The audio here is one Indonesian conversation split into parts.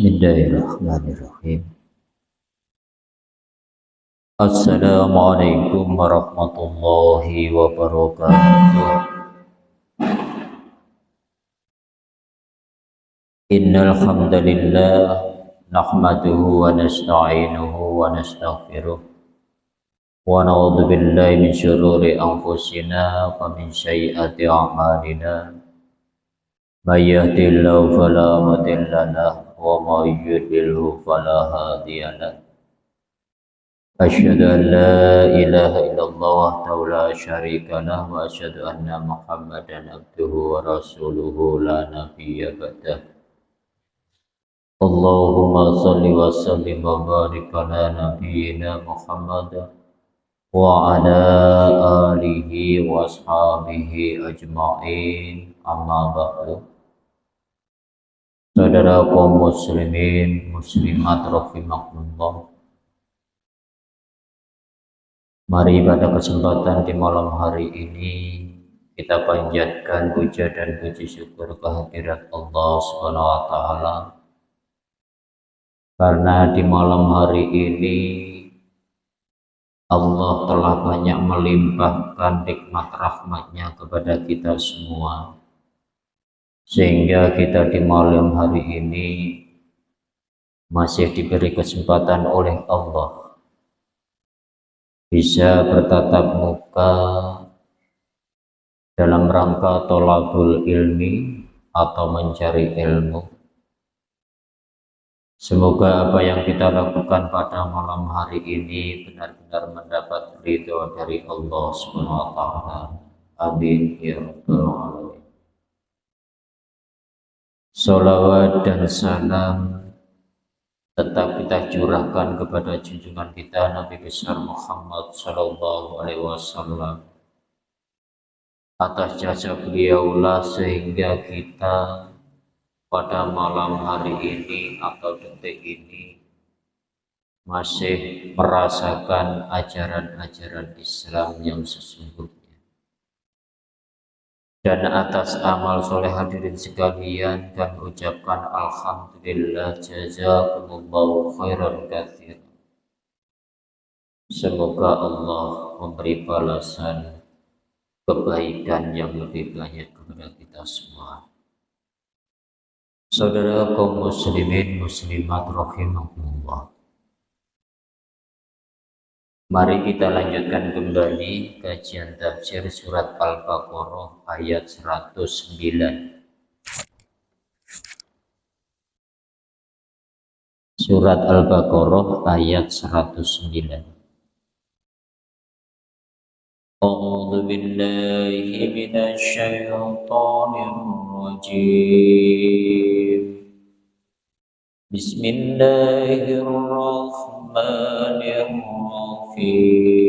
Bismillahirrahmanirrahim. Assalamualaikum warahmatullahi wabarakatuh. Innal hamdalillah nahmaduhu wa nasta'inuhu wa nastaghfiruh. Wa na'udzu billahi min shururi anfusina wa min sayyiati a'malina. May yahdihillahu fala mudilla وما يضلله فلا هادي له. أشهد أن لا إله إلا الله وحده لا شريك له وأشهد أن محمدا عبده ورسوله لا نبي بعده. اللهم صل وسلم وبارك على نبينا محمد وعلى آله وأصحابه أجمعين. أما بعد Saudara kaum muslimin, muslimat rahimakumullah. Mari pada kesempatan di malam hari ini kita panjatkan puja dan puji syukur kehadirat Allah Subhanahu wa taala. Karena di malam hari ini Allah telah banyak melimpahkan nikmat rahmatnya kepada kita semua sehingga kita di malam hari ini masih diberi kesempatan oleh Allah. Bisa bertatap muka dalam rangka tolabul ilmi atau mencari ilmu. Semoga apa yang kita lakukan pada malam hari ini benar-benar mendapat ridho dari Allah taala. Amin. Ya rabbal alamin Salawat dan salam tetap kita curahkan kepada junjungan kita Nabi besar Muhammad Sallallahu Alaihi Wasallam. Atas jasa beliaulah sehingga kita pada malam hari ini atau detik ini masih merasakan ajaran-ajaran Islam yang sesungguhnya dan atas amal soleh hadirin sekalian dan ucapkan Alhamdulillah jazakumullahu khairan kathir semoga Allah memberi balasan kebaikan yang lebih banyak kepada kita semua. Saudara kaum muslimin muslimat rahimahullah Mari kita lanjutkan kembali kajian tafsir surat Al-Baqarah ayat 109. Surat Al-Baqarah ayat 109. A'udzu billahi minasy syaithanir rajim. بسم الله الرحمن الرحيم.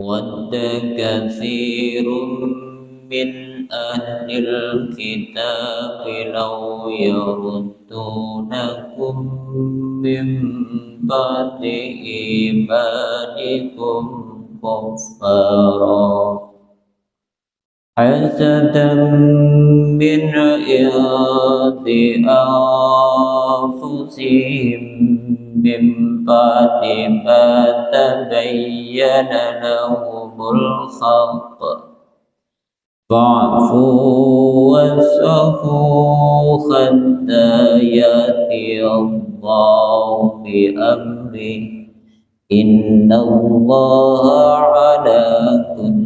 ود كثير من أهل الكتاب لو يردونكم من بعد إيمانكم كفارا. حسدا من عند أنفسهم من بعد ما تبين لهم الحق فاعفوا واصفحوا حتى يأتي الله بأمره. إن الله على كل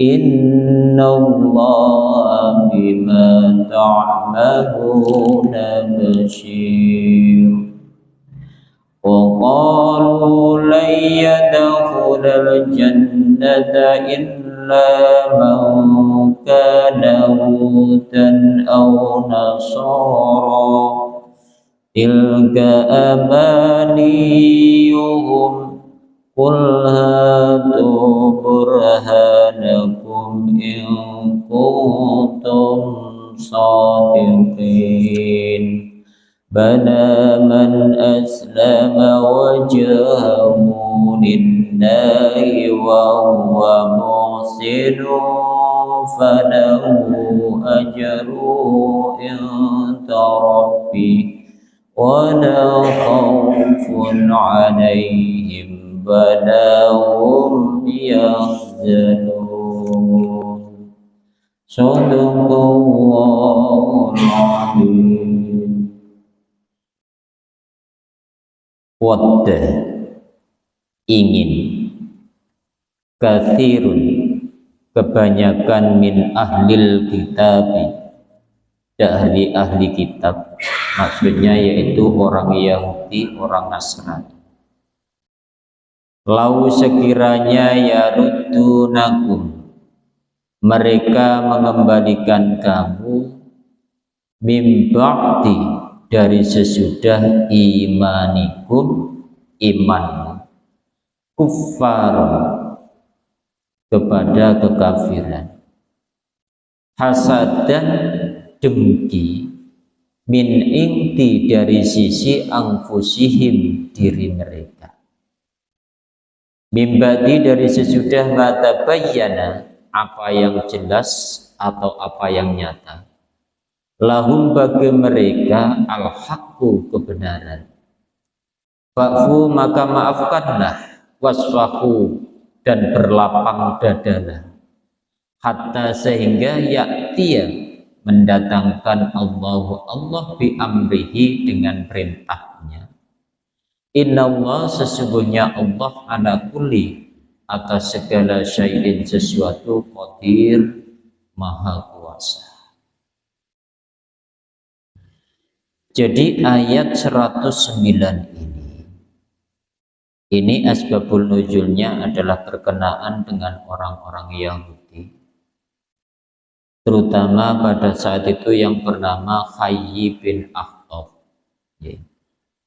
إن الله بما تعملون بشير وقالوا لن يدخل الجنة إلا من كان هودا أو نصارا tilka amaniyuhum qul hatu burhanakum in kuntum sadiqin بلى من أسلم وجهه لله وهو محسن فله أجر عند ربه ولا خوف عليهم ولا هم يحزنون. صدق الله العظيم wadda ingin kathirun kebanyakan min ahlil kitabi ahli ahli kitab maksudnya yaitu orang Yahudi orang Nasrani lau sekiranya ya nakum mereka mengembalikan kamu mimba'di dari sesudah imanikum iman kufar kepada kekafiran. Hasad dan dengki min inti dari sisi angfusihim diri mereka. Bimbadi dari sesudah mata bayana apa yang jelas atau apa yang nyata? Lahum bagi mereka al-haqqu kebenaran. Fa'fu maka maafkanlah wasfahu dan berlapang dadalah. Hatta sehingga yaktia mendatangkan Allah Allah bi amrihi dengan perintahnya. Inna Allah sesungguhnya Allah ala kulli atas segala syai'in sesuatu qadir maha kuasa. Jadi ayat 109 ini ini asbabul nuzulnya adalah berkenaan dengan orang-orang Yahudi terutama pada saat itu yang bernama Khayyi bin Akhtab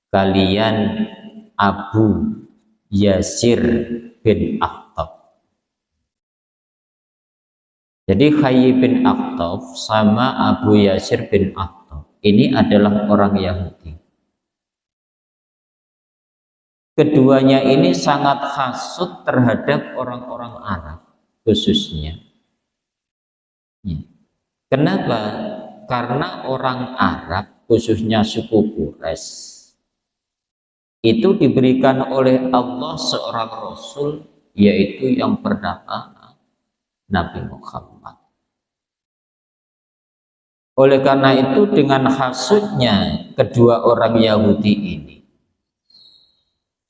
kalian Abu Yasir bin Akhtab jadi Khayyi bin Akhtab sama Abu Yasir bin Akhtab ini adalah orang Yahudi. Keduanya ini sangat hasut terhadap orang-orang Arab khususnya. Ya. Kenapa? Karena orang Arab khususnya suku Quraisy itu diberikan oleh Allah seorang Rasul yaitu yang bernama Nabi Muhammad. Oleh karena itu dengan hasutnya kedua orang Yahudi ini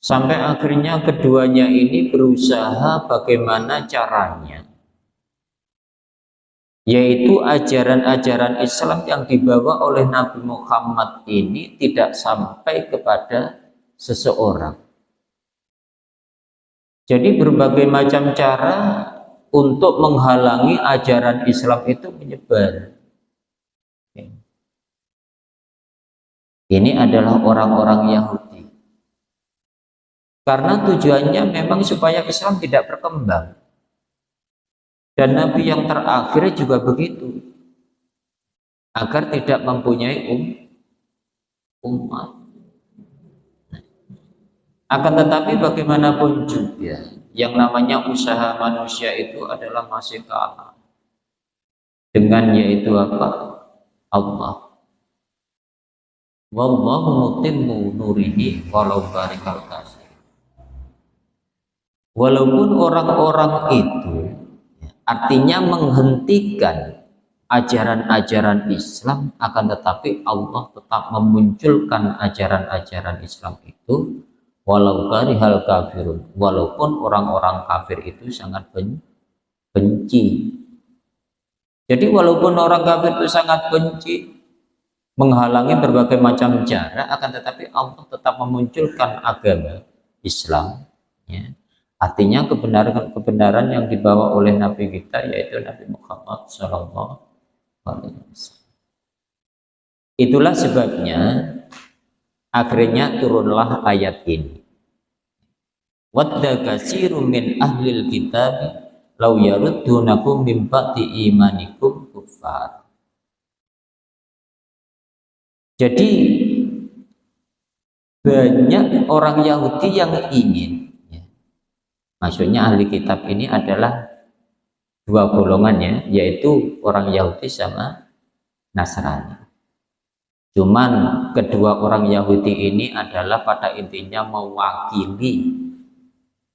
sampai akhirnya keduanya ini berusaha bagaimana caranya yaitu ajaran-ajaran Islam yang dibawa oleh Nabi Muhammad ini tidak sampai kepada seseorang. Jadi berbagai macam cara untuk menghalangi ajaran Islam itu menyebar. Ini adalah orang-orang Yahudi. Karena tujuannya memang supaya Islam tidak berkembang. Dan Nabi yang terakhir juga begitu. Agar tidak mempunyai um, umat. Akan tetapi bagaimanapun juga, yang namanya usaha manusia itu adalah masih kalah. Dengan yaitu apa? Allah wallahu mutimmu nurihi walau barikal kasih walaupun orang-orang itu artinya menghentikan ajaran-ajaran Islam akan tetapi Allah tetap memunculkan ajaran-ajaran Islam itu walau karihal kafirun. Walaupun orang-orang kafir itu sangat benci. Jadi walaupun orang kafir itu sangat benci menghalangi berbagai macam cara akan tetapi Allah tetap memunculkan agama Islam ya. artinya kebenaran kebenaran yang dibawa oleh Nabi kita yaitu Nabi Muhammad Shallallahu Alaihi Wasallam. Itulah sebabnya akhirnya turunlah ayat ini. Wadda kasirum min ahlil kitab law yaruddunakum min ba'di imanikum kuffar. Jadi banyak orang Yahudi yang ingin ya. maksudnya ahli kitab ini adalah dua golongan ya yaitu orang Yahudi sama Nasrani cuman kedua orang Yahudi ini adalah pada intinya mewakili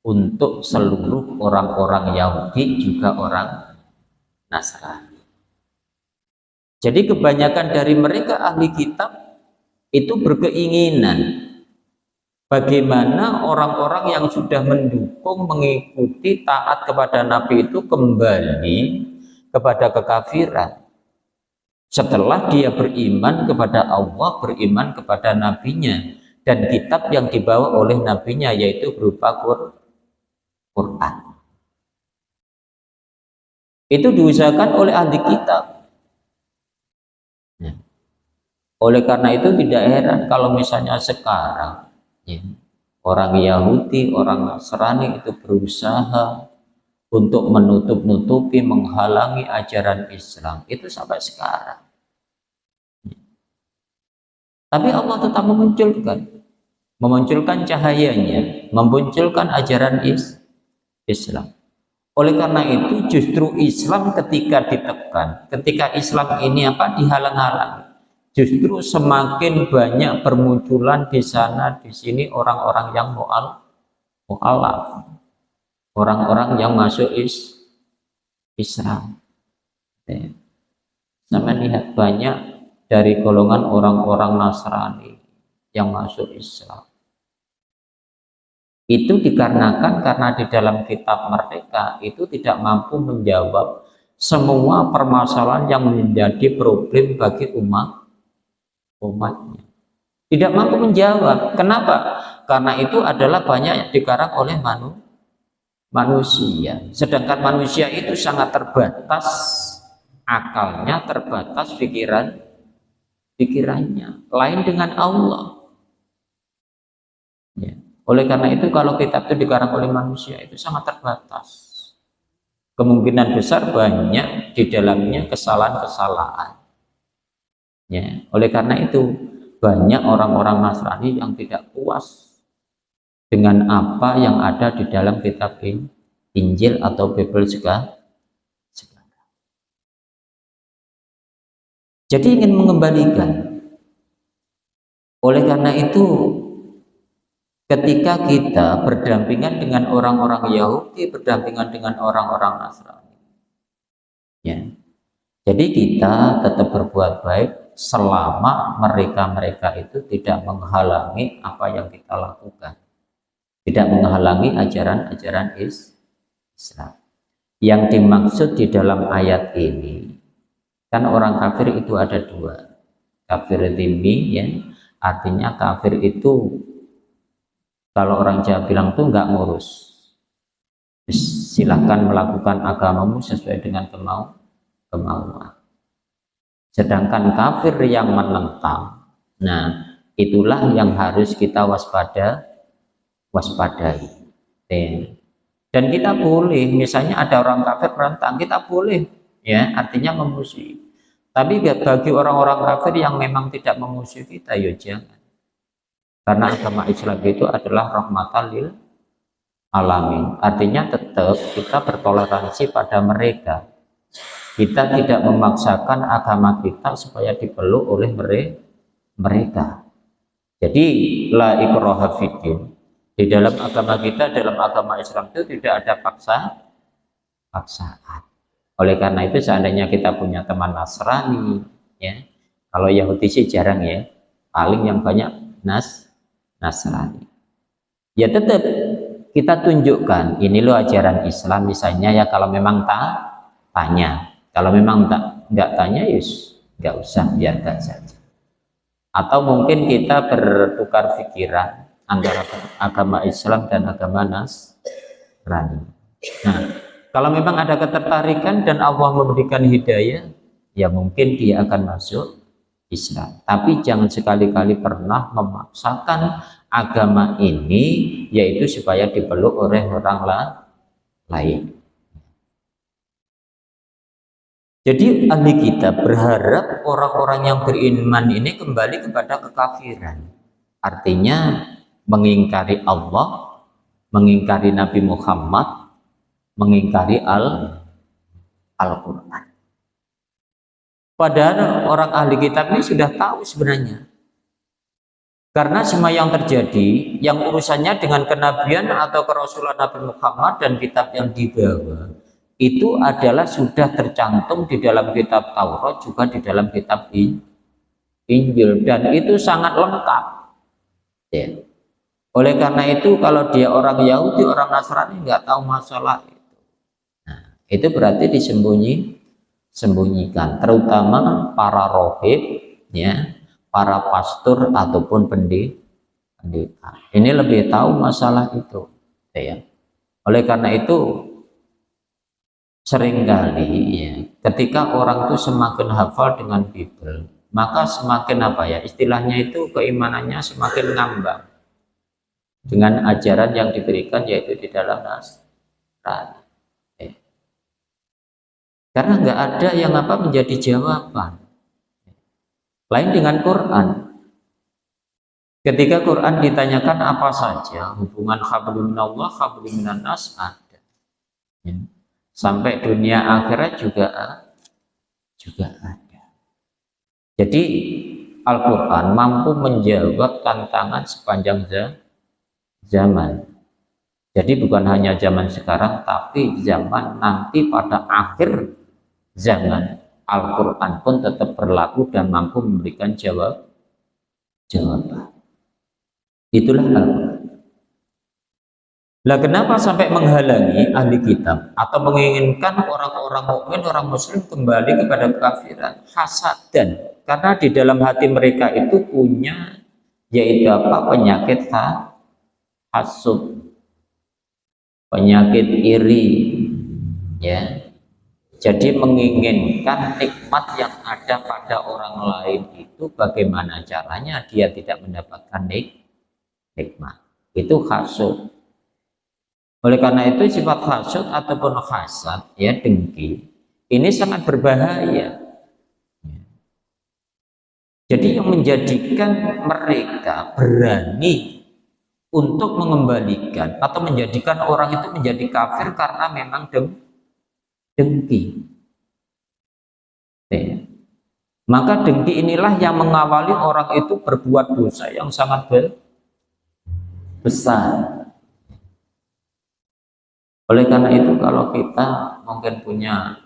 untuk seluruh orang-orang Yahudi juga orang Nasrani. Jadi kebanyakan dari mereka ahli kitab itu berkeinginan bagaimana orang-orang yang sudah mendukung mengikuti taat kepada Nabi itu kembali kepada kekafiran setelah dia beriman kepada Allah beriman kepada nabinya dan kitab yang dibawa oleh nabinya yaitu berupa Quran itu diusahakan oleh ahli kitab ya. oleh karena itu tidak heran kalau misalnya sekarang ya. orang Yahudi, orang Nasrani itu berusaha untuk menutup-nutupi, menghalangi ajaran Islam itu sampai sekarang. Tapi Allah tetap memunculkan, memunculkan cahayanya, memunculkan ajaran is Islam. Oleh karena itu justru Islam ketika ditekan, ketika Islam ini apa dihalang-halangi, justru semakin banyak bermunculan di sana di sini orang-orang yang mual mualaf orang-orang yang masuk is Islam ya. sama lihat banyak dari golongan orang-orang Nasrani yang masuk Islam itu dikarenakan karena di dalam kitab mereka itu tidak mampu menjawab semua permasalahan yang menjadi problem bagi umat umatnya. Tidak mampu menjawab. Kenapa? Karena itu adalah banyak yang dikarang oleh manu, manusia. Sedangkan manusia itu sangat terbatas akalnya, terbatas pikiran pikirannya. Lain dengan Allah. Ya. Oleh karena itu kalau kitab itu dikarang oleh manusia itu sangat terbatas. Kemungkinan besar banyak di dalamnya kesalahan-kesalahan Ya, oleh karena itu banyak orang-orang Nasrani yang tidak puas dengan apa yang ada di dalam kitab Injil atau Bible juga. Jadi ingin mengembalikan. Oleh karena itu ketika kita berdampingan dengan orang-orang Yahudi, berdampingan dengan orang-orang Nasrani. Ya. Jadi kita tetap berbuat baik selama mereka-mereka itu tidak menghalangi apa yang kita lakukan tidak menghalangi ajaran-ajaran Islam. Yang dimaksud di dalam ayat ini kan orang kafir itu ada dua. Kafir dimi ya artinya kafir itu kalau orang Jawa bilang tuh nggak ngurus. Silahkan melakukan agamamu sesuai dengan kemau kemauan. Sedangkan kafir yang menentang nah itulah yang harus kita waspada waspadai. Dan kita boleh misalnya ada orang kafir menentang kita boleh ya artinya memusuhi. Tapi bagi orang-orang kafir yang memang tidak memusuhi kita ya jangan. Karena agama Islam itu adalah rahmatan lil alamin. Artinya tetap kita bertoleransi pada mereka. Kita tidak memaksakan agama kita supaya dipeluk oleh mereka. Jadi la ikroha fiddin. Di dalam agama kita, dalam agama Islam itu tidak ada paksa paksaan. Oleh karena itu seandainya kita punya teman Nasrani, ya, kalau Yahudi sih jarang ya, paling yang banyak Nas Nasrani. Ya tetap kita tunjukkan ini loh ajaran Islam misalnya ya kalau memang tak tanya kalau memang tak nggak tanya yus nggak usah biarkan saja atau mungkin kita bertukar pikiran antara agama Islam dan agama Nasrani nah kalau memang ada ketertarikan dan Allah memberikan hidayah ya mungkin dia akan masuk Islam. Tapi jangan sekali-kali pernah memaksakan agama ini yaitu supaya dipeluk oleh orang lain. Jadi ahli kita berharap orang-orang yang beriman ini kembali kepada kekafiran. Artinya mengingkari Allah, mengingkari Nabi Muhammad, mengingkari Al Al-Qur'an. Padahal orang ahli kitab ini sudah tahu sebenarnya. Karena semua yang terjadi, yang urusannya dengan kenabian atau kerasulan Nabi Muhammad dan kitab yang dibawa, itu adalah sudah tercantum di dalam kitab Taurat, juga di dalam kitab Injil. Dan itu sangat lengkap. Ya. Oleh karena itu, kalau dia orang Yahudi, orang Nasrani nggak tahu masalah itu. Nah, itu berarti disembunyi sembunyikan. Terutama para rohib ya para pastor ataupun pendeta. Ini lebih tahu masalah itu ya. Oleh karena itu sering kali ya ketika orang itu semakin hafal dengan Bible maka semakin apa ya istilahnya itu keimanannya semakin ngambang dengan ajaran yang diberikan yaitu di dalam Nasrani karena nggak ada yang apa menjadi jawaban. Lain dengan Quran. Ketika Quran ditanyakan apa saja, hubungan khablum minallah, khablum minan nas ada. Ya. Sampai dunia akhirat juga juga ada. Jadi Al-Quran mampu menjawab tantangan sepanjang zaman. Jadi bukan hanya zaman sekarang, tapi zaman nanti pada akhir zaman Al-Quran pun tetap berlaku dan mampu memberikan jawab jawaban. Itulah Al-Quran. Lah kenapa sampai menghalangi ahli kitab atau menginginkan orang-orang mukmin, orang muslim kembali kepada kekafiran? Hasad dan karena di dalam hati mereka itu punya yaitu apa? penyakit hasud, penyakit iri, ya, jadi menginginkan nikmat yang ada pada orang lain itu bagaimana caranya dia tidak mendapatkan nik nikmat. Itu hasud. Oleh karena itu sifat hasud ataupun hasad ya dengki ini sangat berbahaya. Jadi yang menjadikan mereka berani untuk mengembalikan atau menjadikan orang itu menjadi kafir karena memang dengki dengki. Ya. Maka dengki inilah yang mengawali orang itu berbuat dosa yang sangat besar. Oleh karena itu kalau kita mungkin punya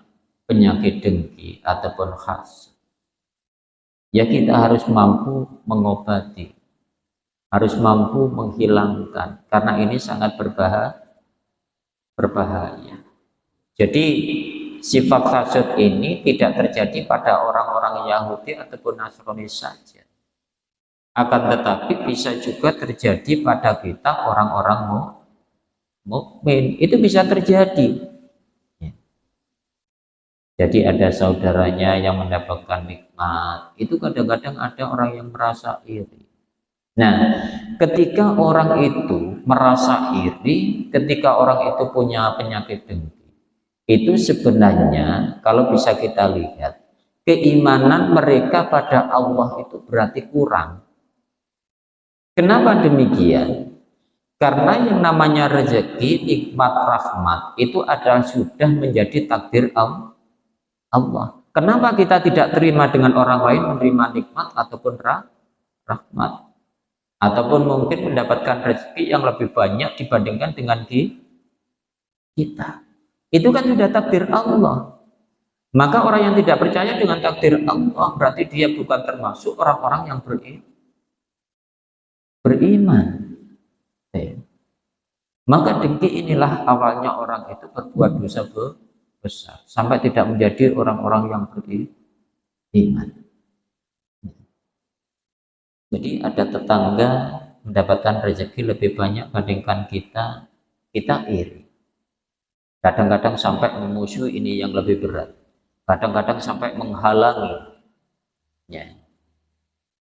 penyakit dengki ataupun khas, ya kita harus mampu mengobati, harus mampu menghilangkan, karena ini sangat berbahaya. berbahaya. Jadi sifat hasud ini tidak terjadi pada orang-orang Yahudi ataupun Nasrani saja. Akan tetapi bisa juga terjadi pada kita orang-orang mukmin. Itu bisa terjadi. Ya. Jadi ada saudaranya yang mendapatkan nikmat. Itu kadang-kadang ada orang yang merasa iri. Nah, ketika orang itu merasa iri, ketika orang itu punya penyakit dengki, itu sebenarnya kalau bisa kita lihat keimanan mereka pada Allah itu berarti kurang. Kenapa demikian? Karena yang namanya rezeki nikmat rahmat itu adalah sudah menjadi takdir Allah. Kenapa kita tidak terima dengan orang lain menerima nikmat ataupun rahmat ataupun mungkin mendapatkan rezeki yang lebih banyak dibandingkan dengan kita itu kan sudah takdir Allah. Maka orang yang tidak percaya dengan takdir Allah berarti dia bukan termasuk orang-orang yang beriman. Eh. Maka dengki inilah awalnya orang itu berbuat dosa besar sampai tidak menjadi orang-orang yang beriman. Jadi ada tetangga mendapatkan rezeki lebih banyak bandingkan kita, kita iri. Kadang-kadang sampai memusuhi ini yang lebih berat. Kadang-kadang sampai menghalangi. Ya.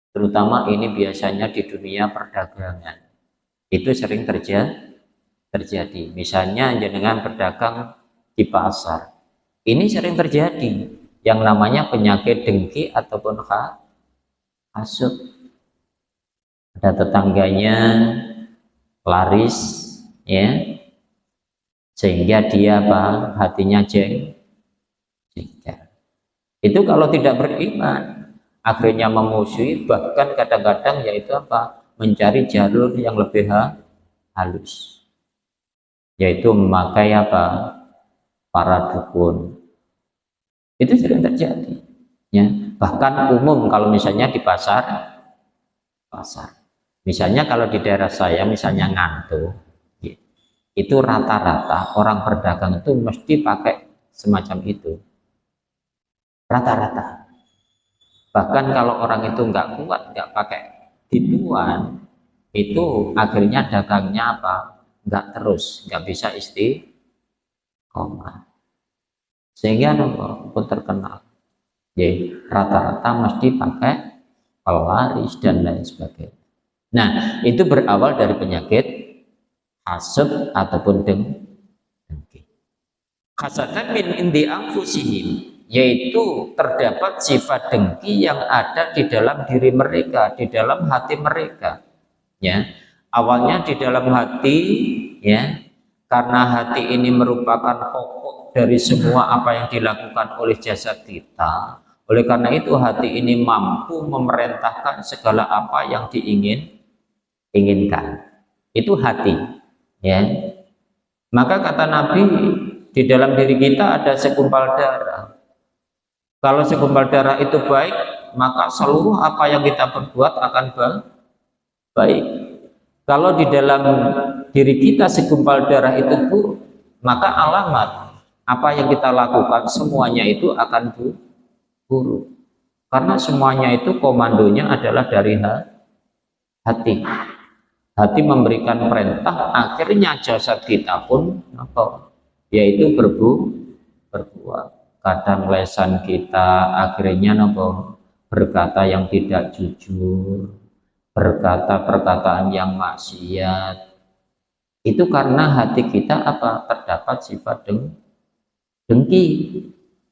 terutama ini biasanya di dunia perdagangan itu sering terjadi terjadi misalnya jenengan berdagang di pasar ini sering terjadi yang namanya penyakit dengki ataupun hasut ada tetangganya laris ya. Sehingga dia apa? Hatinya jeng jengkel. Itu kalau tidak beriman akhirnya memusuhi bahkan kadang-kadang yaitu apa? Mencari jalur yang lebih halus. Yaitu memakai apa? Para dukun. Itu sering terjadi ya. Bahkan umum kalau misalnya di pasar pasar misalnya kalau di daerah saya misalnya ngantuk itu rata-rata orang berdagang itu mesti pakai semacam itu. Rata-rata. Bahkan kalau orang itu nggak kuat nggak pakai gituan itu akhirnya dagangnya apa? Nggak terus nggak bisa istiqomah. Sehingga pun terkenal. Jadi rata-rata mesti pakai pelaris dan lain sebagainya nah itu berawal dari penyakit hasad ataupun dengki. Hasatan min indi anfusihim yaitu terdapat sifat dengki yang ada di dalam diri mereka di dalam hati mereka ya. Awalnya di dalam hati ya karena hati ini merupakan pokok dari semua apa yang dilakukan oleh jasad kita. Oleh karena itu hati ini mampu memerintahkan segala apa yang diingin inginkan. Itu hati ya. Maka kata Nabi di dalam diri kita ada segumpal darah. Kalau segumpal darah itu baik maka seluruh apa yang kita perbuat akan baik. Kalau di dalam diri kita segumpal darah itu buruk maka alamat apa yang kita lakukan semuanya itu akan buruk. Karena semuanya itu komandonya adalah dari hati hati memberikan perintah akhirnya jasad kita pun apa? Yaitu berbu berbuat. Kadang lesan kita akhirnya apa? Berkata yang tidak jujur berkata perkataan yang maksiat. Itu karena hati kita apa? Terdapat sifat deng dengki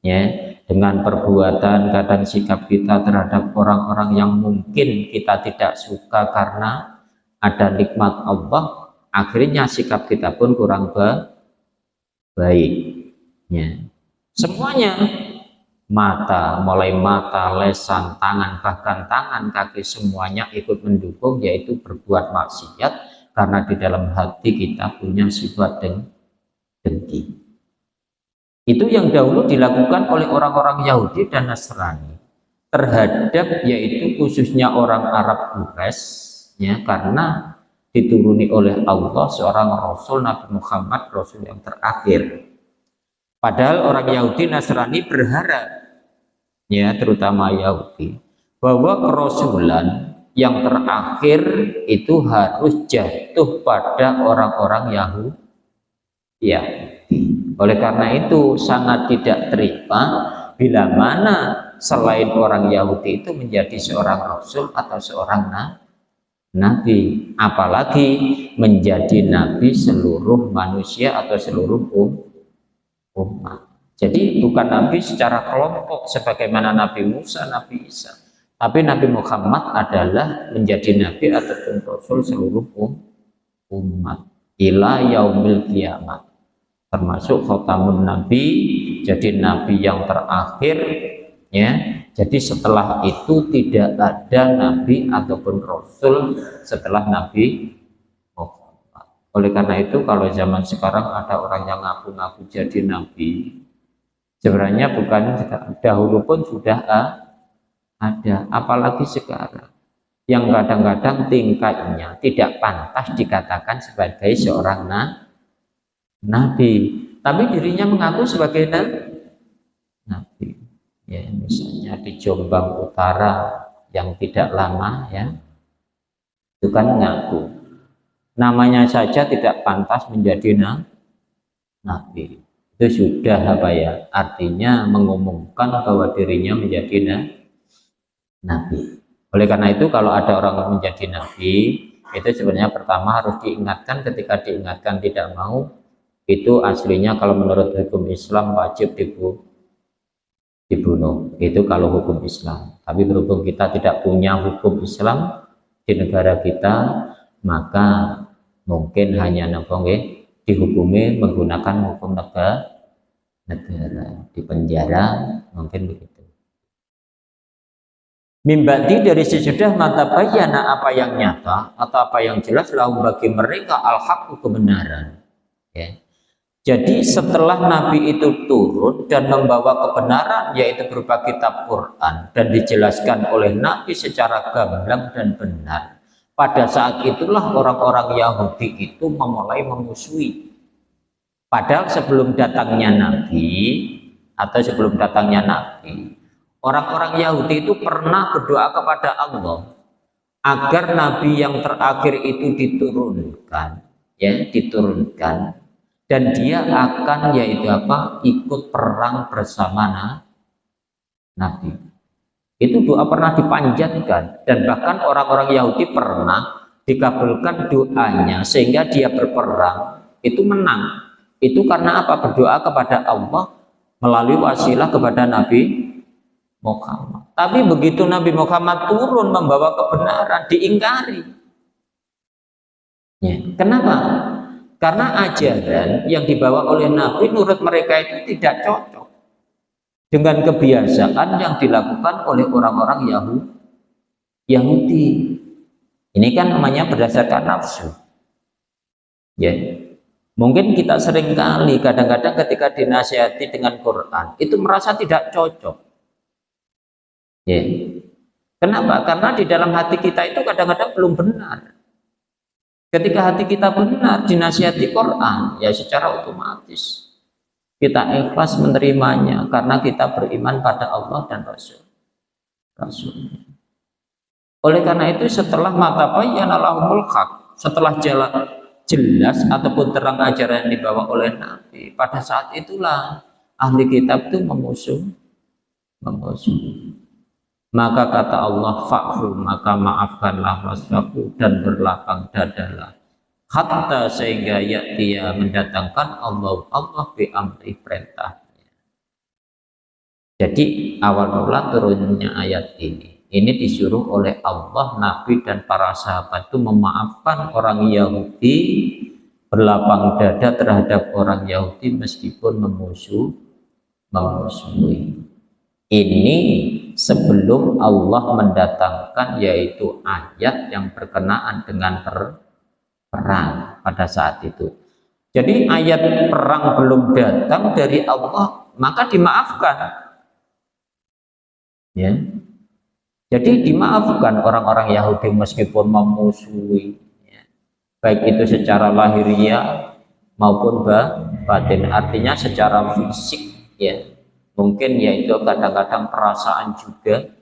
ya. Dengan perbuatan kadang sikap kita terhadap orang-orang yang mungkin kita tidak suka karena ada nikmat Allah akhirnya sikap kita pun kurang baik ya. semuanya mata mulai mata lesan tangan bahkan tangan kaki semuanya ikut mendukung yaitu berbuat maksiat karena di dalam hati kita punya sifat deng dengki itu yang dahulu dilakukan oleh orang-orang Yahudi dan Nasrani terhadap yaitu khususnya orang Arab Quraisy ya karena dituruni oleh Allah seorang Rasul Nabi Muhammad Rasul yang terakhir. Padahal orang Yahudi Nasrani berharap ya terutama Yahudi bahwa kerasulan yang terakhir itu harus jatuh pada orang-orang Yahudi. Ya. Oleh karena itu sangat tidak terima bila mana selain orang Yahudi itu menjadi seorang Rasul atau seorang Nabi nabi apalagi menjadi nabi seluruh manusia atau seluruh um, umat jadi bukan nabi secara kelompok sebagaimana Nabi Musa, Nabi Isa. Tapi Nabi Muhammad adalah menjadi nabi ataupun rasul seluruh um, umat ila yaumil kiamat. Termasuk khotamun nabi jadi nabi yang terakhir ya jadi setelah itu tidak ada nabi ataupun rasul setelah nabi Muhammad. Oleh karena itu kalau zaman sekarang ada orang yang ngaku-ngaku jadi nabi, sebenarnya bukan dahulu pun sudah ada, apalagi sekarang yang kadang-kadang tingkatnya tidak pantas dikatakan sebagai seorang nabi, tapi dirinya mengaku sebagai nabi ya misalnya di Jombang Utara yang tidak lama ya. Itu kan ngaku. Namanya saja tidak pantas menjadi nabi. Itu sudah apa ya artinya mengumumkan bahwa dirinya menjadi nabi. Oleh karena itu kalau ada orang menjadi nabi itu sebenarnya pertama harus diingatkan. Ketika diingatkan tidak mau itu aslinya kalau menurut hukum Islam wajib dibunuh dibunuh itu kalau hukum Islam tapi berhubung kita tidak punya hukum Islam di negara kita maka mungkin hanya nempong dihukumi menggunakan hukum negara negara di penjara mungkin begitu Mimbati dari sesudah mata bayana apa yang nyata atau apa yang jelas lalu bagi mereka al-haq kebenaran. Ya. Jadi setelah Nabi itu turun dan membawa kebenaran yaitu berupa kitab Quran dan dijelaskan oleh Nabi secara gamblang dan benar. Pada saat itulah orang-orang Yahudi itu memulai memusuhi. Padahal sebelum datangnya Nabi atau sebelum datangnya Nabi Orang-orang Yahudi itu pernah berdoa kepada Allah agar nabi yang terakhir itu diturunkan, ya, diturunkan dan dia akan yaitu apa? ikut perang bersama nabi. Itu doa pernah dipanjatkan dan bahkan orang-orang Yahudi pernah dikabulkan doanya sehingga dia berperang itu menang. Itu karena apa? Berdoa kepada Allah melalui wasilah kepada Nabi Muhammad. Tapi begitu Nabi Muhammad turun membawa kebenaran, diingkari. Ya. Kenapa? Karena ajaran yang dibawa oleh Nabi menurut mereka itu tidak cocok dengan kebiasaan yang dilakukan oleh orang-orang Yahudi. Ini kan namanya berdasarkan nafsu. Ya. Mungkin kita sering kali kadang-kadang ketika dinasihati dengan Quran itu merasa tidak cocok Ya. Kenapa? Karena di dalam hati kita itu kadang-kadang belum benar. Ketika hati kita benar, dinasihati Quran, ya secara otomatis kita ikhlas menerimanya karena kita beriman pada Allah dan Rasul. Rasul. Oleh karena itu setelah mata lahumul haq, setelah jalan jelas ataupun terang ajaran yang dibawa oleh Nabi, pada saat itulah ahli kitab itu memusuh memusuh maka kata Allah fa'fu maka maafkanlah wasfaku dan berlapang dadalah. Hatta sehingga ya dia mendatangkan Allah Allah bi amri perintahnya jadi awal mula turunnya ayat ini. Ini disuruh oleh Allah Nabi dan para sahabat itu memaafkan orang Yahudi berlapang dada terhadap orang Yahudi meskipun memusuh memusuhi. Ini sebelum Allah mendatangkan yaitu ayat yang berkenaan dengan per perang pada saat itu. Jadi ayat perang belum datang dari Allah, maka dimaafkan. Ya. Jadi dimaafkan orang-orang Yahudi meskipun memusuhi, ya. baik itu secara lahiriah maupun batin, artinya secara fisik, ya mungkin yaitu kadang-kadang perasaan juga.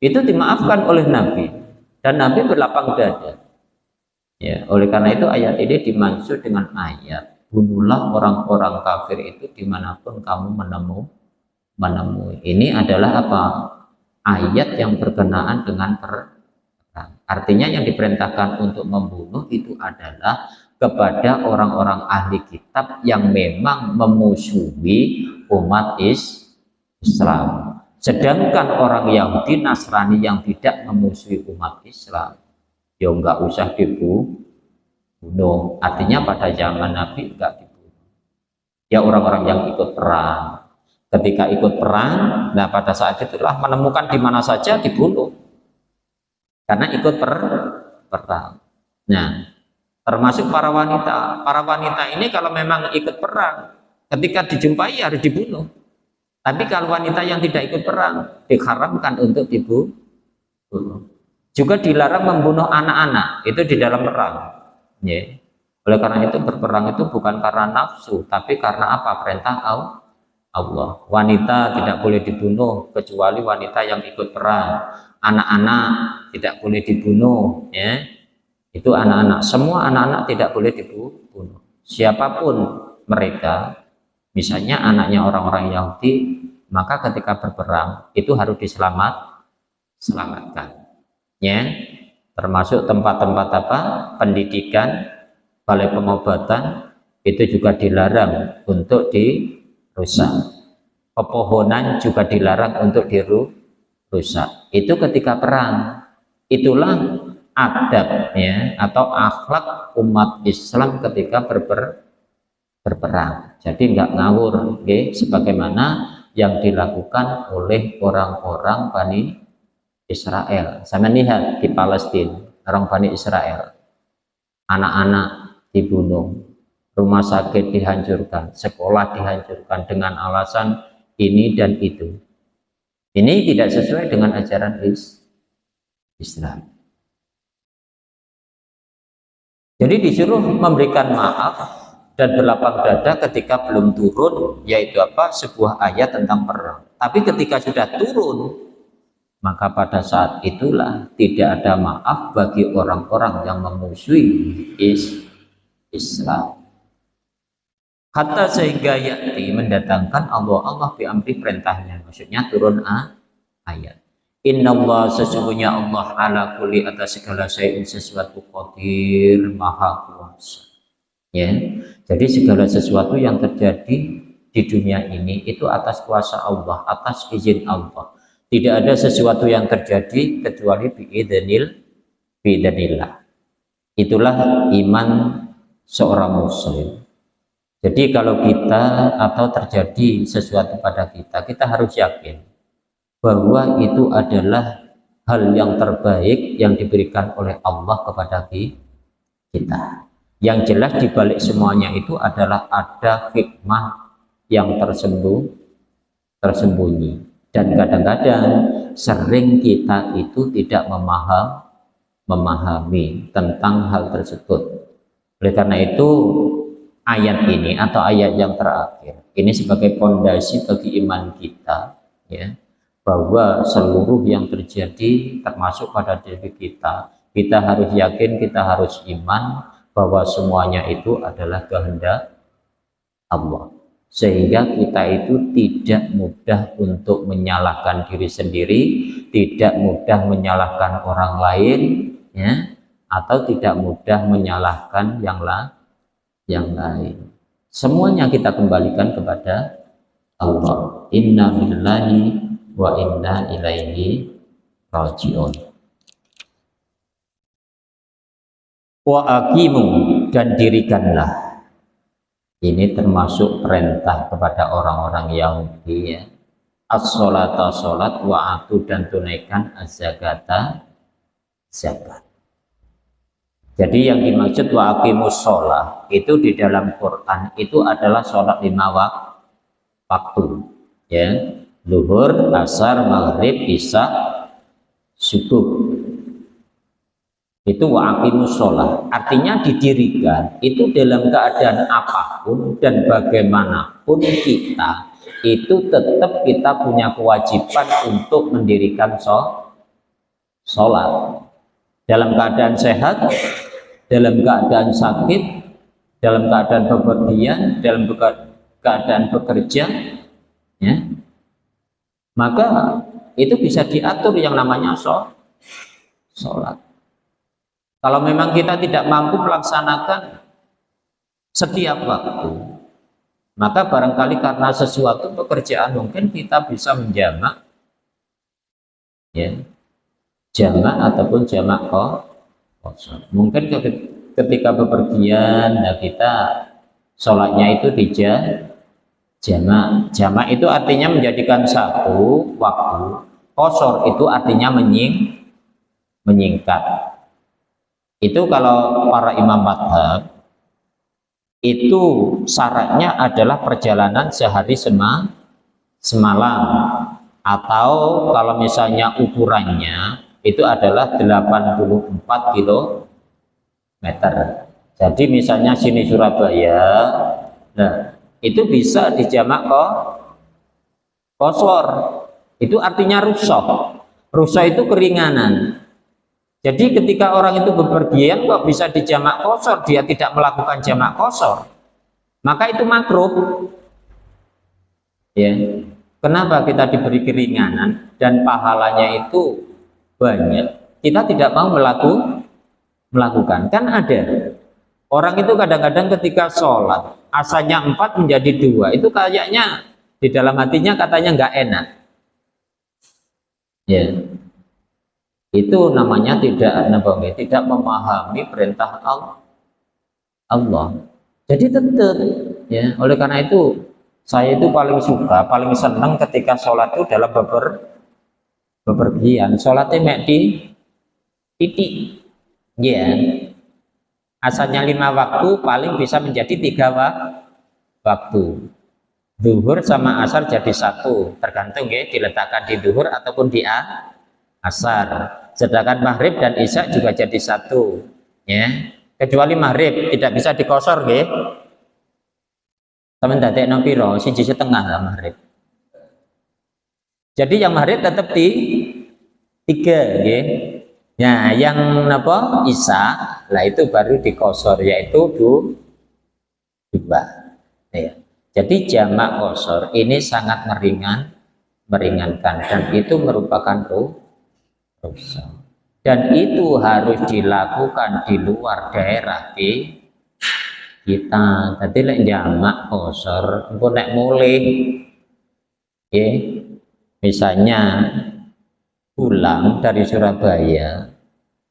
Itu dimaafkan oleh Nabi. Dan Nabi berlapang dada. Ya oleh karena itu ayat ini dimaksud dengan ayat bunuhlah orang-orang kafir itu di mana pun kamu menemu menemui ini adalah apa? Ayat yang berkenaan dengan perang. Artinya yang diperintahkan untuk membunuh itu adalah kepada orang-orang ahli kitab yang memang memusuhi umat Islam. Sedangkan orang Yahudi Nasrani yang tidak memusuhi umat Islam, ya enggak usah dibunuh. Artinya pada zaman Nabi enggak dibunuh. Ya orang-orang yang ikut perang. Ketika ikut perang, nah pada saat itulah menemukan di mana saja dibunuh. Karena ikut per perang. Nah, termasuk para wanita. Para wanita ini kalau memang ikut perang, ketika dijumpai harus dibunuh. Tapi kalau wanita yang tidak ikut perang, diharamkan untuk dibunuh. Juga dilarang membunuh anak-anak, itu di dalam perang. Ya. Oleh karena itu berperang itu bukan karena nafsu, tapi karena apa? Perintah Allah. Wanita tidak boleh dibunuh kecuali wanita yang ikut perang. Anak-anak tidak boleh dibunuh, ya itu anak-anak semua anak-anak tidak boleh dibunuh siapa pun mereka misalnya anaknya orang-orang Yahudi maka ketika berperang itu harus diselamat selamatkan. Ya, termasuk tempat-tempat apa? Pendidikan, balai pengobatan itu juga dilarang untuk dirusak. Pepohonan juga dilarang untuk dirusak. Itu ketika perang. Itulah adabnya atau akhlak umat Islam ketika berper, berperang. Jadi nggak ngawur, okay? sebagaimana yang dilakukan oleh orang-orang Bani Israel. Saya lihat di Palestina, orang Bani Israel, anak-anak dibunuh, rumah sakit dihancurkan, sekolah dihancurkan dengan alasan ini dan itu. Ini tidak sesuai dengan ajaran Islam. Jadi disuruh memberikan maaf dan berlapang dada ketika belum turun, yaitu apa? Sebuah ayat tentang perang. Tapi ketika sudah turun, maka pada saat itulah tidak ada maaf bagi orang-orang yang memusuhi Islam. Hatta sehingga yakti mendatangkan Allah Allah diambil perintahnya. Maksudnya turun a, ayat. Inna Allah sesungguhnya Allah ala kulli atas segala sesuatu qadir maha kuasa. Ya, jadi segala sesuatu yang terjadi di dunia ini itu atas kuasa Allah, atas izin Allah. Tidak ada sesuatu yang terjadi kecuali biidnil biidnillah. Itulah iman seorang muslim. Jadi kalau kita atau terjadi sesuatu pada kita, kita harus yakin bahwa itu adalah hal yang terbaik yang diberikan oleh Allah kepada kita. Yang jelas di balik semuanya itu adalah ada hikmah yang tersembunyi, tersembunyi. Dan kadang-kadang sering kita itu tidak memaham, memahami tentang hal tersebut. Oleh karena itu ayat ini atau ayat yang terakhir ini sebagai pondasi bagi iman kita ya bahwa seluruh yang terjadi termasuk pada diri kita kita harus yakin kita harus iman bahwa semuanya itu adalah kehendak Allah. Sehingga kita itu tidak mudah untuk menyalahkan diri sendiri tidak mudah menyalahkan orang lain ya atau tidak mudah menyalahkan yang lain yang lain. Semuanya kita kembalikan kepada Allah. Inna billahi wa inna ilaihi rajiun wa aqimu dan dirikanlah. Ini termasuk perintah kepada orang-orang Yahudi ya. As-salata salat wa atu dan tunaikan az-zakata zakat. Jadi yang dimaksud wa aqimus sholat itu di dalam Quran itu adalah sholat lima waktu ya. Luhur, asar, maghrib, isya, subuh. Itu wa'aqimus sholat. Artinya didirikan. Itu dalam keadaan apa pun dan bagaimanapun kita. Itu tetap kita punya kewajiban untuk mendirikan sholat. Dalam keadaan sehat, dalam keadaan sakit, dalam keadaan bepergian, dalam keadaan bekerja, ya, maka itu bisa diatur yang namanya sholat. Kalau memang kita tidak mampu melaksanakan setiap waktu, maka barangkali karena sesuatu pekerjaan mungkin kita bisa menjamak, ya, jamak ataupun jamak kosong. Mungkin ketika bepergian, nah kita sholatnya itu di jamak jamak itu artinya menjadikan satu waktu kosor itu artinya menying menyingkat itu kalau para imam madhab itu syaratnya adalah perjalanan sehari sema, semalam. Atau kalau misalnya ukurannya itu adalah 84 km jadi misalnya sini Surabaya nah itu bisa dijamak kok kosor. Itu artinya rusak rusak itu keringanan jadi ketika orang itu bepergian kok bisa dijamak kosor? Dia tidak melakukan jamak kosor. Maka itu makruh. Ya. Kenapa kita diberi keringanan dan pahalanya itu banyak? Kita tidak mau melaku, melakukan. Kan ada. Orang itu kadang-kadang ketika sholat asalnya empat menjadi dua. Itu kayaknya di dalam hatinya katanya nggak enak. Ya itu namanya tidak tidak memahami perintah Allah. Allah. Jadi tetap ya. Oleh karena itu saya itu paling suka paling senang ketika sholat itu dalam beber bepergian. Sholatnya mek di titik ya. Asalnya lima waktu paling bisa menjadi tiga waktu. Duhur sama asar jadi satu tergantung ya diletakkan di duhur ataupun di asar sedangkan maghrib dan isya juga jadi satu ya kecuali maghrib tidak bisa dikosor ya Teman dadek no piro, siji setengah lah maghrib. Jadi yang maghrib tetap di tiga, ya. Nah, yang apa? Isa, lah itu baru dikosor, yaitu du, dua. Ya. Jadi jamak kosor ini sangat meringan, meringankan dan itu merupakan rusak. Dan itu harus dilakukan di luar daerah di kita tadi lek jamak kosor engko nek mulih ya misalnya pulang dari Surabaya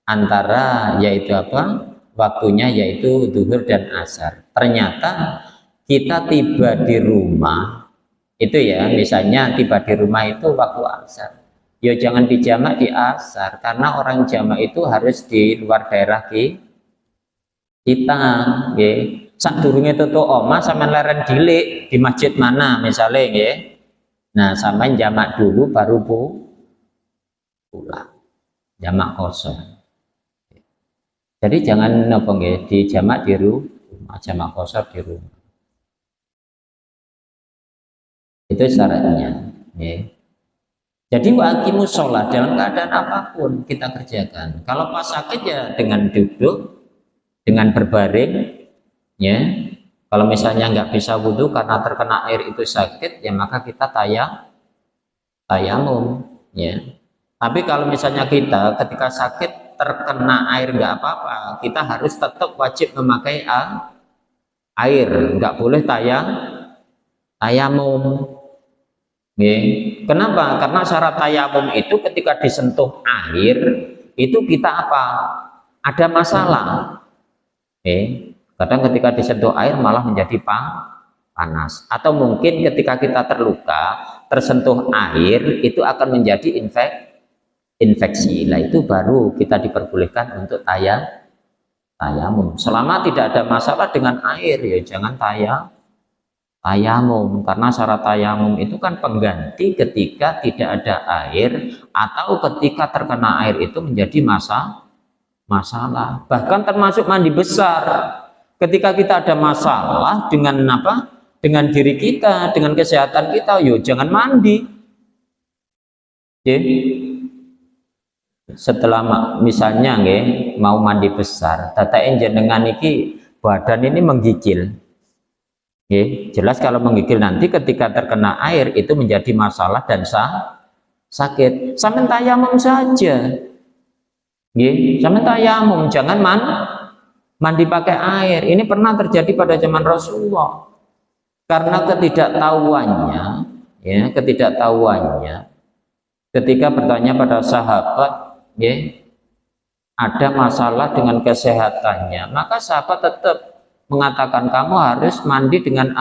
antara yaitu apa? Waktunya yaitu duhur dan asar. Ternyata kita tiba di rumah itu ya misalnya tiba di rumah itu waktu asar ya jangan dijamak di asar karena orang jamak itu harus di luar daerah kita ya sak durunge tutu oma sama leren dilik di masjid mana misalnya ya nah sampai jamak dulu baru bu pulang. Jamak kosong. Jadi jangan nopo ya di jamak di rumah jamak kosong di rumah. Itu syaratnya ya. Jadi wakimu sholat dalam keadaan apa pun kita kerjakan. Kalau pas sakit ya dengan duduk dengan berbaring ya. Kalau misalnya nggak bisa wudhu karena terkena air itu sakit ya maka kita tayang tayamum ya. Tapi kalau misalnya kita ketika sakit terkena air nggak apa-apa kita harus tetap wajib memakai air. Nggak boleh tayang tayamum kenapa? Karena syarat tayamum itu ketika disentuh air itu kita apa? Ada masalah. Kadang ketika disentuh air malah menjadi panas. Atau mungkin ketika kita terluka tersentuh air itu akan menjadi infek infeksi. Lah itu baru kita diperbolehkan untuk tayang tayamum. Selama tidak ada masalah dengan air ya jangan tayang tayamum. Karena syarat tayamum itu kan pengganti ketika tidak ada air atau ketika terkena air itu menjadi masa masalah. Bahkan termasuk mandi besar. Ketika kita ada masalah dengan apa? Dengan diri kita dengan kesehatan kita yo jangan mandi. Ya setelah misalnya nge, mau mandi besar tata dengan iki badan ini menggigil jelas kalau menggigil nanti ketika terkena air itu menjadi masalah dan sah, sakit. Sampai tayamum saja. Ya sampai tayamum. Jangan man mandi pakai air. Ini pernah terjadi pada zaman Rasulullah. Karena ketidaktahuannya ya ketidaktahuannya ketika bertanya pada sahabat ya ada masalah dengan kesehatannya maka sahabat tetap mengatakan kamu harus mandi dengan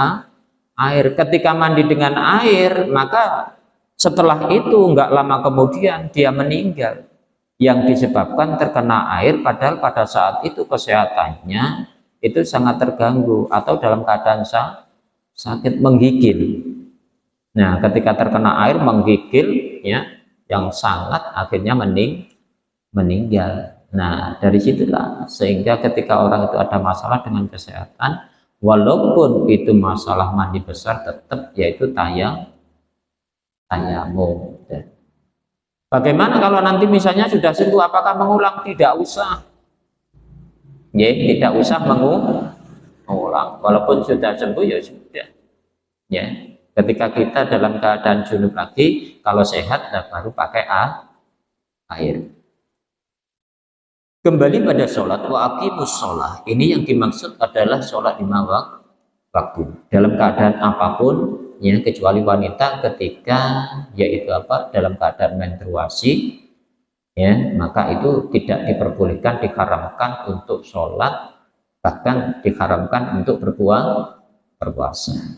air. Ketika mandi dengan air maka setelah itu enggak lama kemudian dia meninggal. Yang disebabkan terkena air padahal pada saat itu kesehatannya itu sangat terganggu atau dalam keadaan sakit menggigil. Nah ketika terkena air menggigil ya yang sangat akhirnya mening meninggal nah dari situlah sehingga ketika orang itu ada masalah dengan kesehatan walaupun itu masalah mandi besar tetap yaitu tayang tayamum Bagaimana kalau nanti misalnya sudah sembuh, apakah mengulang? Tidak usah. Ya, tidak usah mengulang. Walaupun sudah sembuh ya sudah. Ya, ketika kita dalam keadaan junub lagi, kalau sehat, nah baru pakai air. Kembali pada sholat, wa aqimus sholat. Ini yang dimaksud adalah sholat lima waktu. Dalam keadaan apa pun, ya kecuali wanita ketika yaitu apa dalam keadaan menstruasi, ya maka itu tidak diperbolehkan, diharamkan untuk sholat, bahkan diharamkan untuk berpuasa. berpuasa.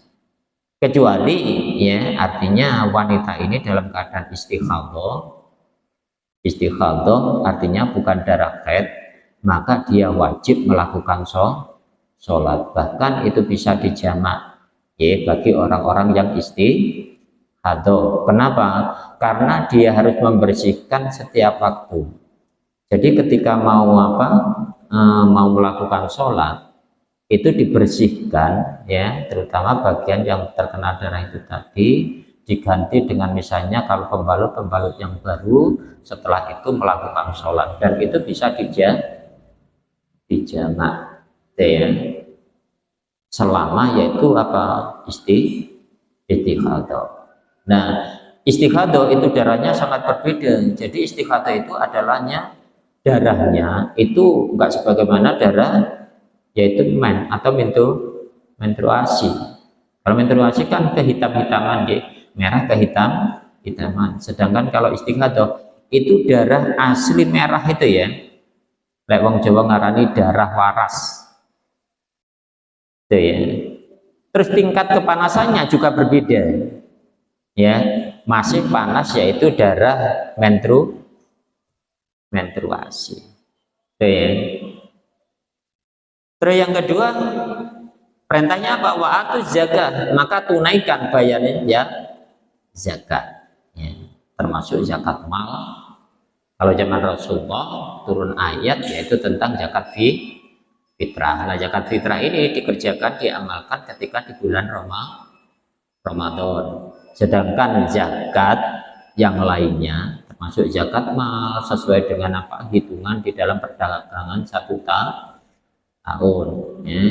Kecuali ya artinya wanita ini dalam keadaan istikhadah istikhadah artinya bukan darah haid maka dia wajib melakukan sholat. Bahkan itu bisa dijamak ya bagi orang-orang yang istikhadah kenapa? Karena dia harus membersihkan setiap waktu. Jadi ketika mau apa e, mau melakukan sholat itu dibersihkan ya terutama bagian yang terkena darah itu tadi diganti dengan misalnya kalau pembalut-pembalut yang baru setelah itu melakukan sholat. Dan itu bisa dijamak selama yaitu apa? Isti nah istikhadah itu darahnya sangat berbeda. Jadi istikhadah itu adalahnya darahnya itu enggak sebagaimana darah yaitu men atau mentu menstruasi. Kalau menstruasi kan kehitam-hitaman ya merah ke hitam hitaman sedangkan kalau istighadah itu darah asli merah itu ya. Lek wong Jawa ngarani darah waras. Itu ya. Terus tingkat kepanasannya juga berbeda. Ya masih panas yaitu darah mentru menstruasi. Itu ya. Terus yang kedua perintahnya apa? Wa'atu zakat maka tunaikan bayarnya ya zakat ya. termasuk zakat mal. Kalau zaman Rasulullah turun ayat yaitu tentang zakat fi fitrah. Nah zakat fitrah ini dikerjakan diamalkan ketika di bulan Ramadan. Sedangkan zakat yang lainnya termasuk zakat mal sesuai dengan apa? Hitungan di dalam perdagangan satu tahun ya.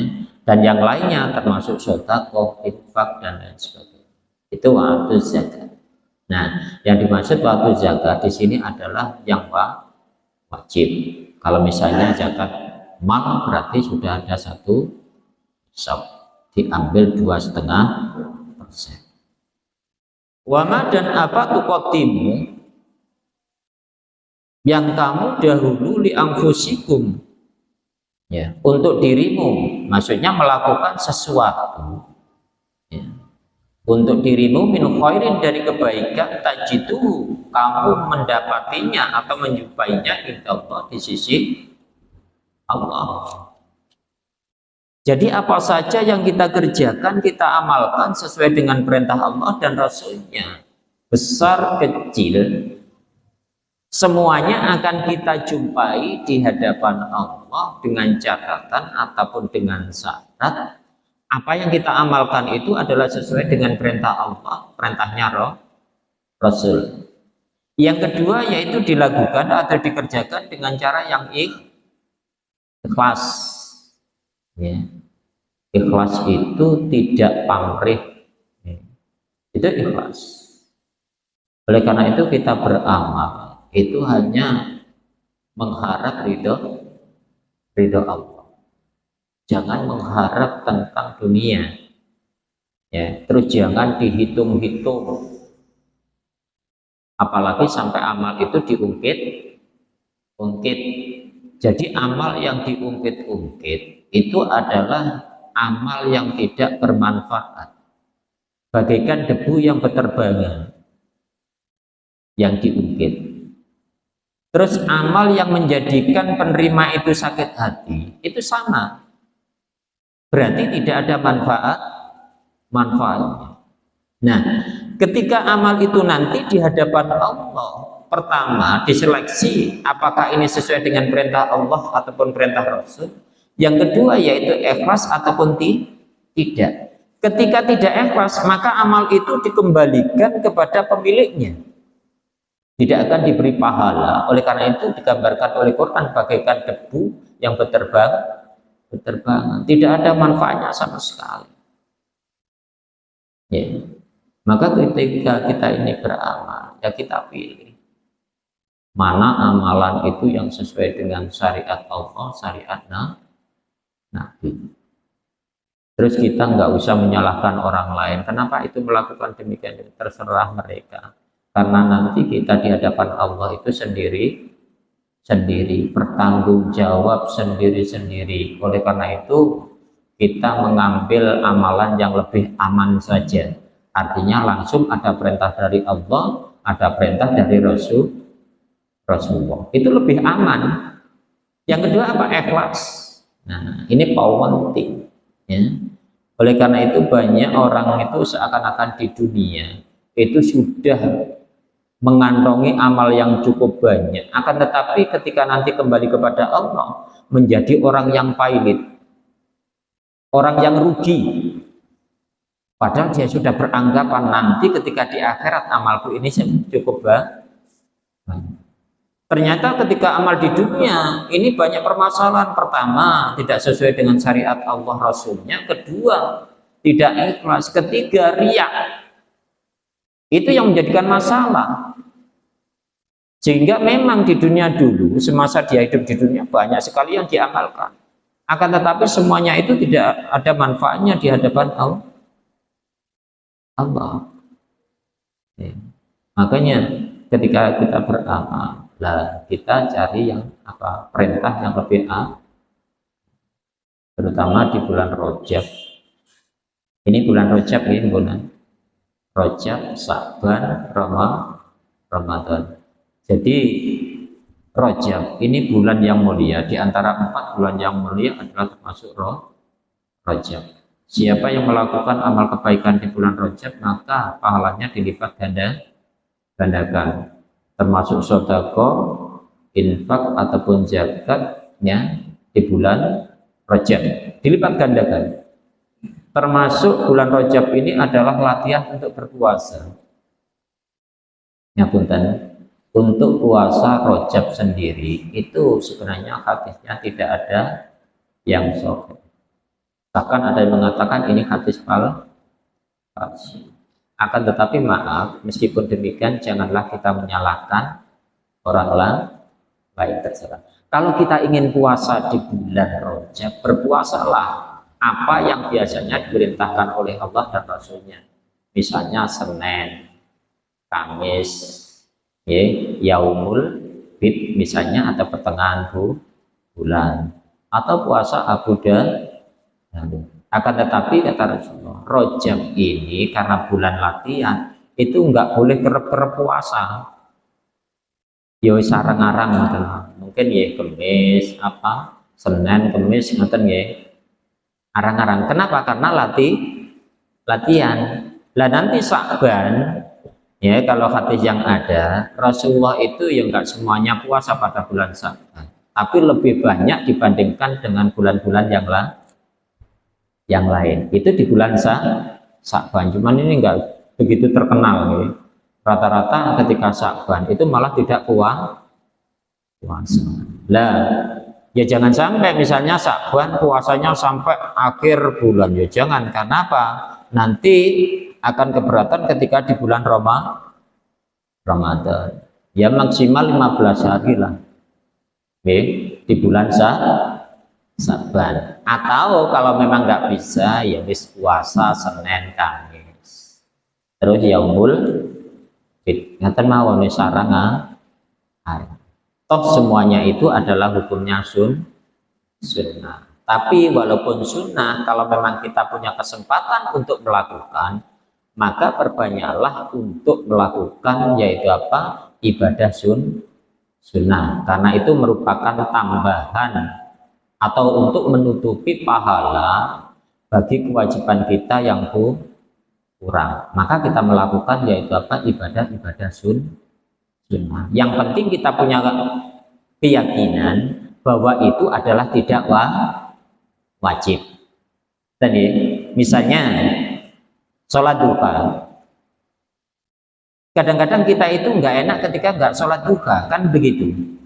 dan yang lainnya termasuk sodakoh, infak dan lain sebagainya itu waktu zakat. Nah, yang dimaksud waktu zakat di sini adalah yang wajib. Kalau misalnya zakat mal berarti sudah ada satu sop diambil dua setengah persen. Wama dan apa tukotimu yang kamu dahulu li angfusikum ya untuk dirimu maksudnya melakukan sesuatu untuk dirimu minum khairin dari kebaikan tajidu kamu mendapatinya atau menjumpainya Allah di sisi Allah. Jadi apa saja yang kita kerjakan kita amalkan sesuai dengan perintah Allah dan Rasulnya. Besar kecil semuanya akan kita jumpai di hadapan Allah dengan catatan ataupun dengan syarat apa yang kita amalkan itu adalah sesuai dengan perintah Allah, perintahnya roh, Rasul. Yang kedua yaitu dilakukan atau dikerjakan dengan cara yang ikhlas. Ya. Ikhlas itu tidak pamrih. Ya. Itu ikhlas. Oleh karena itu kita beramal itu hanya mengharap ridho ridho Allah jangan mengharap tentang dunia. Ya terus jangan dihitung-hitung. Apalagi sampai amal itu diungkit ungkit. Jadi amal yang diungkit-ungkit itu adalah amal yang tidak bermanfaat. Bagaikan debu yang berterbangan yang diungkit. Terus amal yang menjadikan penerima itu sakit hati itu sama berarti tidak ada manfaat manfaatnya. Nah, ketika amal itu nanti di hadapan Allah, pertama diseleksi apakah ini sesuai dengan perintah Allah ataupun perintah Rasul. Yang kedua yaitu ikhlas ataupun tidak. Ketika tidak ikhlas, maka amal itu dikembalikan kepada pemiliknya. Tidak akan diberi pahala. Oleh karena itu digambarkan oleh Quran bagaikan debu yang berterbang berterbangan tidak ada manfaatnya sama sekali ya maka ketika kita ini beramal ya kita pilih mana amalan itu yang sesuai dengan syariat Allah, syariat Nabi. Terus kita nggak usah menyalahkan orang lain. Kenapa itu melakukan demikian? Terserah mereka. Karena nanti kita di hadapan Allah itu sendiri sendiri, bertanggung jawab sendiri-sendiri. Oleh karena itu, kita mengambil amalan yang lebih aman saja. Artinya langsung ada perintah dari Allah, ada perintah dari Rasul Rasulullah. Itu lebih aman. Yang kedua apa? Ikhlas. Nah, ini penting. Ya. Oleh karena itu banyak orang itu seakan-akan di dunia itu sudah mengantongi amal yang cukup banyak. Akan tetapi ketika nanti kembali kepada Allah menjadi orang yang pailit, orang yang rugi. Padahal dia sudah beranggapan nanti ketika di akhirat amalku ini cukup banyak. Ternyata ketika amal di dunia ini banyak permasalahan. Pertama, tidak sesuai dengan syariat Allah Rasulnya. Kedua, tidak ikhlas. Ketiga, riak. Itu yang menjadikan masalah. Sehingga memang di dunia dulu, semasa dia hidup di dunia, banyak sekali yang diamalkan. Akan tetapi semuanya itu tidak ada manfaatnya di hadapan Allah. Allah. Ya. Makanya ketika kita beramal, lah kita cari yang apa perintah yang lebih A terutama di bulan Rojab ini bulan Rojab ini bulan Rojab, Saban, Rama, Ramadan. Jadi Rojab ini bulan yang mulia. Di antara empat bulan yang mulia adalah termasuk Roh, Rojab siapa yang melakukan amal kebaikan di bulan Rojab maka pahalanya dilipat ganda gandakan. Termasuk sodako, infak ataupun zakatnya di bulan Rajab. Dilipat gandakan termasuk bulan Rajab ini adalah latihan untuk berpuasa. Ya punten untuk puasa Rajab sendiri itu sebenarnya hadisnya tidak ada yang sahih. Bahkan ada yang mengatakan ini hadis palsu. Akan tetapi maaf, meskipun demikian janganlah kita menyalahkan orang lain. Terserah. Kalau kita ingin puasa di bulan Rojab, berpuasalah apa yang biasanya diperintahkan oleh Allah dan Rasulnya. Misalnya Senin, Kamis, ya, Yaumul Bid misalnya atau pertengahan bulan atau puasa Abu Dhabi akan tetapi kata Rasulullah, rojab ini karena bulan latihan itu enggak boleh kerep-kerep puasa. Ya sarang-arang Mungkin ya kemis apa Senin, kemis ngoten ya. Arang-arang. Kenapa? Karena latih latihan. Lah nanti Sa'ban ya kalau hadis yang ada Rasulullah itu yang enggak semuanya puasa pada bulan Sa'ban tapi lebih banyak dibandingkan dengan bulan-bulan yang lain yang lain itu di bulan sa Sakban cuman ini enggak begitu terkenal rata-rata ketika Sakban itu malah tidak puas puasa lah ya jangan sampai misalnya Sakban puasanya sampai akhir bulan ya jangan karena apa nanti akan keberatan ketika di bulan Roma Ramadan ya maksimal 15 hari lah Oke, di bulan sa Saban. Atau kalau memang nggak bisa, ya wis puasa Senin Kamis. Terus yaumul fit. Ngaten mawon sarang ah. Toh semuanya itu adalah hukumnya sun sunnah. Tapi walaupun sunnah, kalau memang kita punya kesempatan untuk melakukan, maka perbanyaklah untuk melakukan yaitu apa? Ibadah sun sunnah. Karena itu merupakan tambahan atau untuk menutupi pahala bagi kewajiban kita yang kurang maka kita melakukan yaitu apa ibadah-ibadah sun sunnah yang penting kita punya keyakinan bahwa itu adalah tidak wa, wajib tadi misalnya sholat duha kadang-kadang kita itu nggak enak ketika nggak sholat duha kan begitu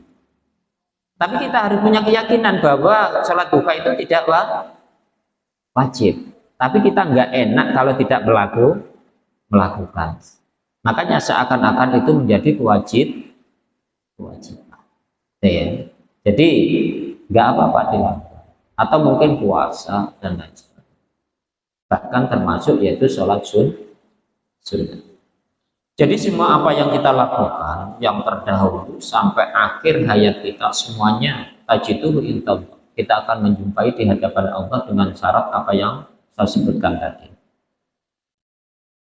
tapi kita harus punya keyakinan bahwa sholat duha itu tidak wajib. Tapi kita nggak enak kalau tidak melaku, melakukan. Makanya seakan-akan itu menjadi kewajib, kewajiban. Ya. jadi nggak apa-apa deh atau mungkin puasa dan lain sebagainya. Bahkan termasuk yaitu sholat sun sunnah. Jadi semua apa yang kita lakukan yang terdahulu sampai akhir hayat kita semuanya tajiduhu intallah kita akan menjumpai di hadapan Allah dengan syarat apa yang saya sebutkan tadi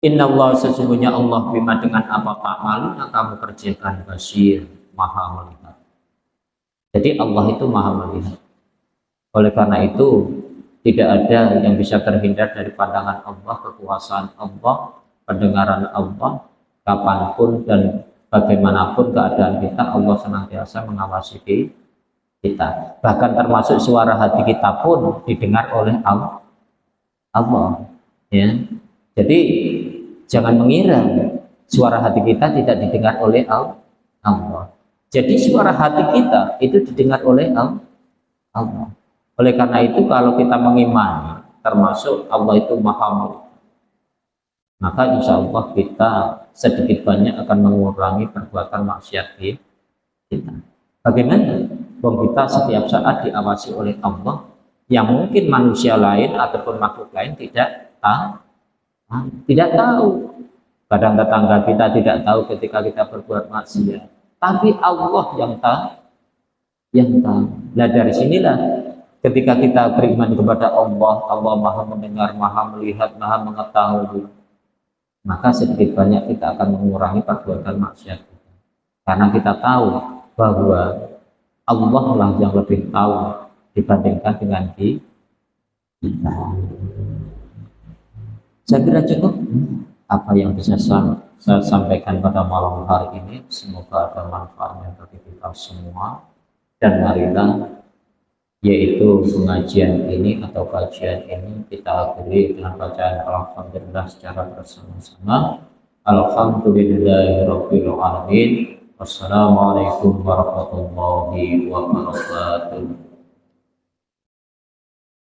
Inna Allah sesungguhnya Allah bima dengan apa malu yang kamu kerjakan basir maha melihat. Jadi Allah itu maha melihat. Oleh karena itu tidak ada yang bisa terhindar dari pandangan Allah, kekuasaan Allah, pendengaran Allah, kapan pun dan bagaimanapun keadaan kita, Allah senantiasa mengawasi kita. Bahkan termasuk suara hati kita pun didengar oleh Allah. Allah. Ya. Jadi Jangan mengira suara hati kita tidak didengar oleh Allah. Jadi suara hati kita itu didengar oleh Allah. Oleh karena itu kalau kita mengimani termasuk Allah itu maha maka insya Allah kita sedikit banyak akan mengurangi perbuatan maksiat kita. Bagaimana? Bang kita setiap saat diawasi oleh Allah yang mungkin manusia lain ataupun makhluk lain tidak tahu tidak tahu. Kadang tetangga kita tidak tahu ketika kita berbuat maksiat. Tapi Allah yang tahu. Yang tahu. Nah dari sinilah ketika kita beriman kepada Allah, Allah maha mendengar, maha melihat, maha mengetahui. Maka sedikit banyak kita akan mengurangi perbuatan maksiat kita. Karena kita tahu bahwa Allah lah yang lebih tahu dibandingkan dengan kita. Saya kira cukup apa yang bisa saya sampaikan pada malam hari ini. Semoga ada manfaatnya bagi kita semua. Dan marilah yaitu pengajian ini atau kajian ini kita akhiri dengan bacaan Alhamdulillah secara bersama-sama. Alhamdulillahirrahmanirrahim. Wassalamualaikum warahmatullahi wabarakatuh.